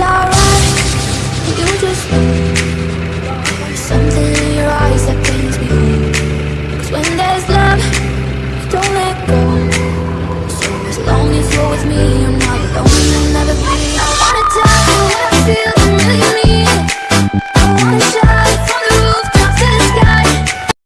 it's alright. You just Something in your eyes that pains me Cause when there's love You don't let go. So as long as you're with me